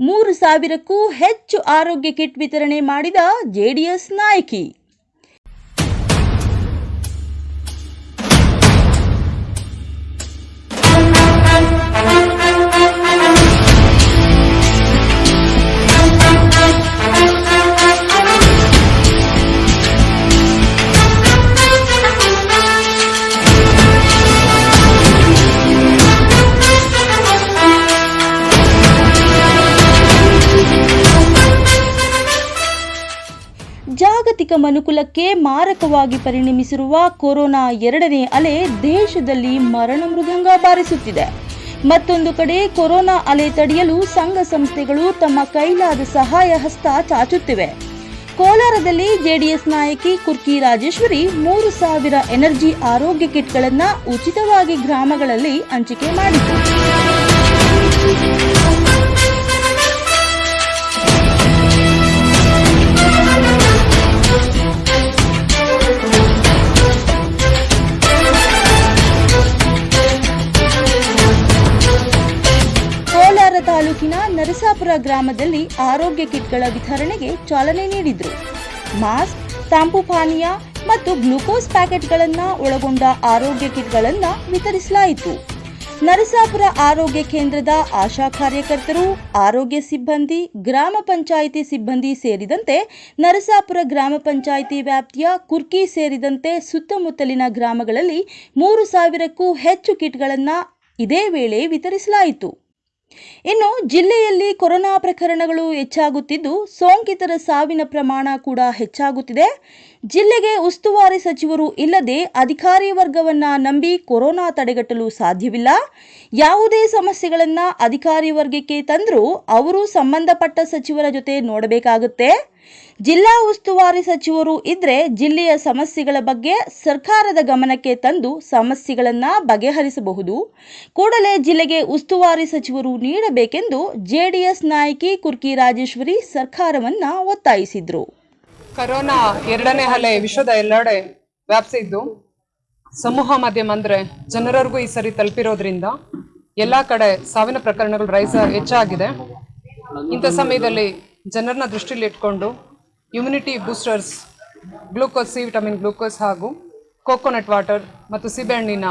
ಮೂರು ಸಾವಿರಕ್ಕೂ ಹೆಚ್ಚು ಆರೋಗ್ಯ ಕಿಟ್ ವಿತರಣೆ ಮಾಡಿದ ಜೆಡಿಎಸ್ ನಾಯಕಿ. ಜಾಗತಿಕ ಮನುಕುಲಕ್ಕೆ ಮಾರಕವಾಗಿ ಪರಿಣಮಿಸಿರುವ ಕೊರೋನಾ ಎರಡನೇ ಅಲೆ ದೇಶದಲ್ಲಿ ಮರಣ ಮೃದಂಗ ಬಾರಿಸುತ್ತಿದೆ. ಮತ್ತೊಂದು ಕಡೆ ಕೊರೋನಾ ಅಲೆ ತಡೆಯಲು ಸಂಘ ಸಂಸ್ಥೆಗಳು ತಮ್ಮ ಕೈಲಾದ ಸಹಾಯ ಹಸ್ತ ಚಾಚುತ್ತಿವೆ. ಕೋಲಾರದಲ್ಲಿ ಜೆಡಿಎಸ್ ನಾಯಕಿ ಕುರ್ಕಿ ರಾಜೇಶ್ವರಿ ಮೂರು ಸಾವಿರ ಎನರ್ಜಿ ಆರೋಗ್ಯ ಕಿಟ್ಗಳನ್ನು ಉಚಿತವಾಗಿ ಗ್ರಾಮಗಳಲ್ಲಿ ಹಂಚಿಕೆ ಮಾಡಿತು ನರಸಾಪುರ ಗ್ರಾಮದಲ್ಲಿ ಆರೋಗ್ಯ ಕಿಟ್ಗಳ ವಿತರಣೆಗೆ ಚಾಲನೆ ನೀಡಿದ್ರು. ಮಾಸ್ಕ್ ತಂಪು ಪಾನೀಯ ಮತ್ತು ಗ್ಲೂಕೋಸ್ ಪ್ಯಾಕೆಟ್ಗಳನ್ನು ಒಳಗೊಂಡ ಆರೋಗ್ಯ ಕಿಟ್ಗಳನ್ನು ವಿತರಿಸಲಾಯಿತು. ನರಸಾಪುರ ಆರೋಗ್ಯ ಕೇಂದ್ರದ ಆಶಾ ಕಾರ್ಯಕರ್ತರು, ಆರೋಗ್ಯ ಸಿಬ್ಬಂದಿ, ಗ್ರಾಮ ಪಂಚಾಯಿತಿ ಸಿಬ್ಬಂದಿ ಸೇರಿದಂತೆ ನರಸಾಪುರ ಗ್ರಾಮ ಪಂಚಾಯಿತಿ ವ್ಯಾಪ್ತಿಯ ಕುರ್ಕಿ ಸೇರಿದಂತೆ ಸುತ್ತಮುತ್ತಲಿನ ಗ್ರಾಮಗಳಲ್ಲಿ ಮೂರು ಸಾವಿರಕ್ಕೂ ಹೆಚ್ಚು ಕಿಟ್ಗಳನ್ನು ಇದೇ ವೇಳೆ ವಿತರಿಸಲಾಯಿತು. ಇನ್ನು ಜಿಲ್ಲೆಯಲ್ಲಿ ಕೊರೋನಾ ಪ್ರಕರಣಗಳು ಹೆಚ್ಚಾಗುತ್ತಿದ್ದು, ಸೋಂಕಿತರ ಸಾವಿನ ಪ್ರಮಾಣ ಕೂಡ ಹೆಚ್ಚಾಗುತ್ತಿದೆ. ಜಿಲ್ಲೆಗೆ ಉಸ್ತುವಾರಿ ಸಚಿವರು ಇಲ್ಲದೆ ಅಧಿಕಾರಿ ವರ್ಗವನ್ನ ನಂಬಿ ಕೊರೋನಾ ತಡೆಗಟ್ಟಲು ಸಾಧ್ಯವಿಲ್ಲ. ಯಾವುದೇ ಸಮಸ್ಯೆಗಳನ್ನ ಅಧಿಕಾರಿ ವರ್ಗಕ್ಕೆ ತಂದರೂ ಅವರು ಸಂಬಂಧಪಟ್ಟ ಸಚಿವರ ಜೊತೆ ನೋಡಬೇಕಾಗುತ್ತೆ. ಜಿಲ್ಲಾ ಉಸ್ತುವಾರಿ ಸಚಿವರು ಇದ್ರೆ ಜಿಲ್ಲೆಯ ಸಮಸ್ಯೆಗಳ ಬಗ್ಗೆ ಸರ್ಕಾರದ ಗಮನಕ್ಕೆ ತಂದು ಸಮಸ್ಯೆಗಳನ್ನು ಬಗೆಹರಿಸಬಹುದು. ಕೂಡಲೇ ಜಿಲ್ಲೆಗೆ ಉಸ್ತುವಾರಿ ಸಚಿವರು ನೀಡಬೇಕೆಂದು ಜೆಡಿಎಸ್ ನಾಯಕಿ ಕುರ್ಕಿ ರಾಜೇಶ್ವರಿ ಸರ್ಕಾರವನ್ನ ಒತ್ತಾಯಿಸಿದ್ರು. ಕರೋನಾ ಎರಡನೇ ಅಲೆ ವಿಶ್ವದ ಎಲ್ಲೆಡೆ ವ್ಯಾಪಿಸಿದ್ದು ಸಮೂಹ ಮಾಧ್ಯಮ ಅಂದ್ರೆ ಜನರವರೆಗೂ ಈ ಸರಿ ತಲುಪಿರೋದ್ರಿಂದ ಎಲ್ಲಾ ಕಡೆ ಸಾವಿನ ಪ್ರಕರಣಗಳು ರೈಸ ಹೆಚ್ಚಾಗಿದೆ. ಇಂಥ ಸಮಯದಲ್ಲಿ ಜನರನ್ನ ದೃಷ್ಟಿಯಲ್ಲಿ ಇಟ್ಕೊಂಡು immunity boosters glucose C vitamin glucose ಹಾಗೂ ಕೋಕೋನಟ್ ವಾಟರ್ ಮತ್ತು ಸೀಬೆಹಣ್ಣಿನ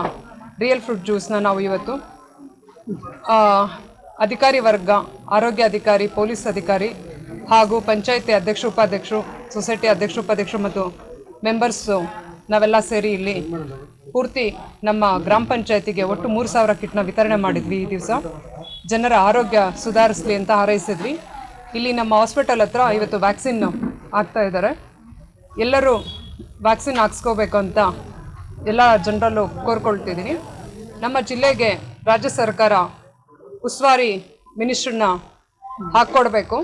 ರಿಯಲ್ ಫ್ರೂಟ್ ಜ್ಯೂಸ್ನ ನಾವು ಇವತ್ತು ಅಧಿಕಾರಿ ವರ್ಗ, ಆರೋಗ್ಯ ಅಧಿಕಾರಿ, ಪೊಲೀಸ್ ಅಧಿಕಾರಿ ಹಾಗೂ ಪಂಚಾಯಿತಿ ಅಧ್ಯಕ್ಷ ಉಪಾಧ್ಯಕ್ಷರು, ಸೊಸೈಟಿ ಅಧ್ಯಕ್ಷ ಉಪಾಧ್ಯಕ್ಷರು ಮತ್ತು ಮೆಂಬರ್ಸು ನಾವೆಲ್ಲ ಸೇರಿ ಇಲ್ಲಿ ಪೂರ್ತಿ ನಮ್ಮ ಗ್ರಾಮ ಪಂಚಾಯತಿಗೆ ಒಟ್ಟು ಮೂರು ಸಾವಿರ ಕಿಟ್ನ ವಿತರಣೆ ಮಾಡಿದ್ವಿ ಈ ದಿವಸ. ಜನರ ಆರೋಗ್ಯ ಸುಧಾರಿಸಲಿ ಅಂತ ಹಾರೈಸಿದ್ವಿ. ಇಲ್ಲಿ ನಮ್ಮ ಹಾಸ್ಪಿಟಲ್ ಹತ್ರ ಇವತ್ತು ವ್ಯಾಕ್ಸಿನ್ ಆಗ್ತಾ ಇದ್ದಾರೆ ಎಲ್ಲರೂ ವ್ಯಾಕ್ಸಿನ್ ಹಾಕ್ಸ್ಕೋಬೇಕು ಅಂತ ಎಲ್ಲ ಜನರಲ್ಲೂ ಕೋರ್ಕೊಳ್ತಿದ್ದೀನಿ. ನಮ್ಮ ಜಿಲ್ಲೆಗೆ ರಾಜ್ಯ ಸರ್ಕಾರ ಉಸ್ತುವಾರಿ ಮಿನಿಸ್ಟ್ರನ್ನ ಹಾಕ್ಕೊಡ್ಬೇಕು.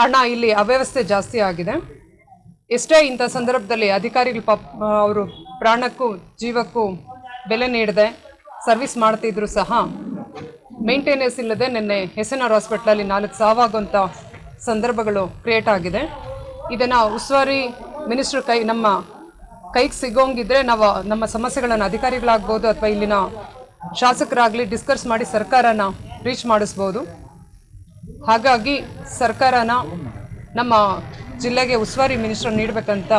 ಹಣ ಇಲ್ಲಿ ಅವ್ಯವಸ್ಥೆ ಜಾಸ್ತಿ ಆಗಿದೆ. ಎಷ್ಟೇ ಇಂಥ ಸಂದರ್ಭದಲ್ಲಿ ಅಧಿಕಾರಿಗಳು ಪಾಪ ಅವರು ಪ್ರಾಣಕ್ಕೂ ಜೀವಕ್ಕೂ ಬೆಲೆ ನೀಡದೆ ಸರ್ವಿಸ್ ಮಾಡ್ತಿದ್ರು ಸಹ ಮೇಂಟೆನೆನ್ಸ್ ಇಲ್ಲದೆ ನಿನ್ನೆ ಆರ್ ಹಾಸ್ಪಿಟ್ಲಲ್ಲಿ ನಾಲ್ಕು ಸಾವಾಗುವಂಥ ಸಂದರ್ಭಗಳು ಕ್ರಿಯೇಟ್ ಆಗಿದೆ. ಇದನ್ನು ಉಸ್ತುವಾರಿ ಮಿನಿಸ್ಟ್ರ್ ಕೈ ನಮ್ಮ ಕೈಗೆ ಸಿಗೋಂಗಿದ್ರೆ ನಾವು ನಮ್ಮ ಸಮಸ್ಯೆಗಳನ್ನು ಅಧಿಕಾರಿಗಳಾಗ್ಬೋದು ಅಥವಾ ಇಲ್ಲಿನ ಶಾಸಕರಾಗಲಿ ಡಿಸ್ಕಸ್ ಮಾಡಿ ಸರ್ಕಾರನ ರೀಚ್ ಮಾಡಿಸ್ಬೋದು. ಹಾಗಾಗಿ ಸರ್ಕಾರನ ನಮ್ಮ ಜಿಲ್ಲೆಗೆ ಉಸ್ತುವಾರಿ ಮಿನಿಸ್ಟರ್ ನೀಡಬೇಕಂತ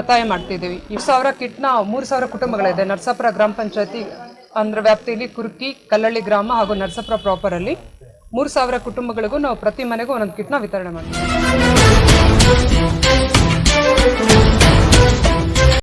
ಒತ್ತಾಯ ಮಾಡ್ತಿದ್ದೀವಿ. ಈ ಸಾವಿರ ಕಿಟ್ನ ಮೂರು ಸಾವಿರ ಕುಟುಂಬಗಳಿದೆ. ನರಸಾಪುರ ಗ್ರಾಮ ಪಂಚಾಯತಿ ಅಂದ್ರ ವ್ಯಾಪ್ತಿಯಲ್ಲಿ ಕುರ್ಕಿ, ಕಲ್ಲಳ್ಳಿ ಗ್ರಾಮ ಹಾಗೂ ನರಸಪುರ ಪ್ರಾಪರ್ ಅಲ್ಲಿ ಮೂರು ಸಾವಿರ ಕುಟುಂಬಗಳಿಗೂ ನಾವು ಪ್ರತಿ ಮನೆಗೂ ಒಂದೊಂದು ಕಿಟ್ನ ವಿತರಣೆ ಮಾಡ್ತೀವಿ.